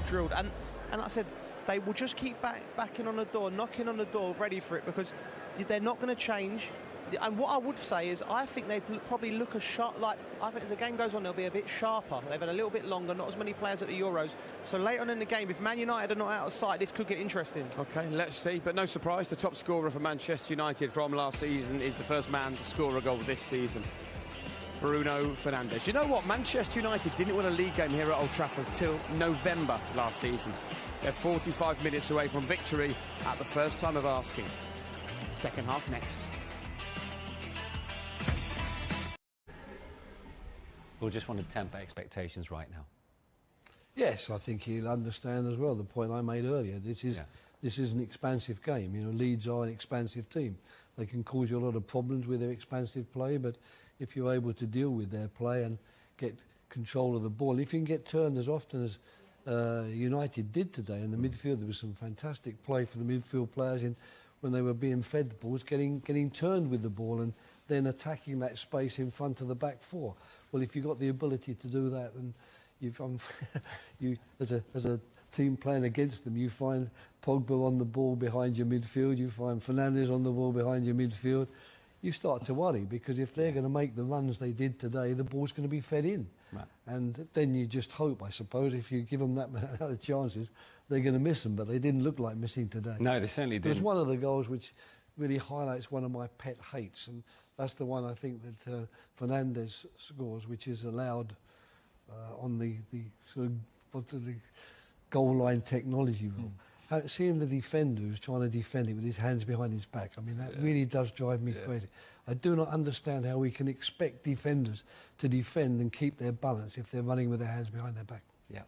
drilled. And and like I said, they will just keep back, backing on the door, knocking on the door, ready for it because they're not going to change. And what I would say is, I think they probably look a shot Like I think as the game goes on, they'll be a bit sharper. They've had a little bit longer, not as many players at the Euros. So later on in the game, if Man United are not out of sight, this could get interesting. Okay, let's see. But no surprise, the top scorer for Manchester United from last season is the first man to score a goal this season. Bruno Fernandes. You know what? Manchester United didn't win a league game here at Old Trafford till November last season. They're 45 minutes away from victory at the first time of asking. Second half next. We'll just want to temper expectations right now. Yes, I think he'll understand as well the point I made earlier. This is yeah. This is an expansive game. You know, Leeds are an expansive team. They can cause you a lot of problems with their expansive play, but if you're able to deal with their play and get control of the ball. If you can get turned as often as uh, United did today in the midfield, there was some fantastic play for the midfield players in when they were being fed the balls, getting getting turned with the ball and then attacking that space in front of the back four. Well, if you've got the ability to do that, then you've um, you as a as a team playing against them, you find Pogba on the ball behind your midfield, you find Fernandes on the ball behind your midfield you start to worry because if they're going to make the runs they did today, the ball's going to be fed in. Right. And then you just hope, I suppose, if you give them that many chances, they're going to miss them. But they didn't look like missing today. No, they certainly didn't. It was one of the goals which really highlights one of my pet hates, and that's the one I think that uh, Fernandes scores, which is allowed on the, the sort of what's the goal line technology rule. Mm seeing the defender who's trying to defend it with his hands behind his back, I mean, that yeah. really does drive me yeah. crazy. I do not understand how we can expect defenders to defend and keep their balance if they're running with their hands behind their back. Yeah.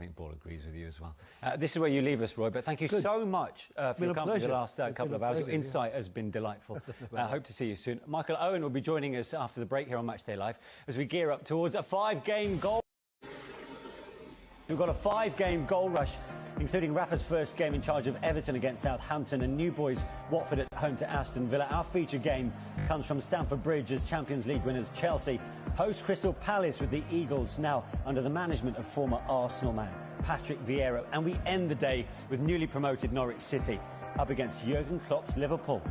I think Paul agrees with you as well. Uh, this is where you leave us, Roy, but thank you Good. so much uh, for your company the last uh, couple of hours. Your insight yeah. has been delightful. I hope to see you soon. Michael Owen will be joining us after the break here on Matchday Live as we gear up towards a five-game goal. We've got a five-game goal rush including Rafa's first game in charge of Everton against Southampton and New Boys Watford at home to Aston Villa. Our feature game comes from Stamford Bridge as Champions League winners Chelsea host Crystal Palace with the Eagles now under the management of former Arsenal man Patrick Vieira. And we end the day with newly promoted Norwich City up against Jurgen Klopp's Liverpool.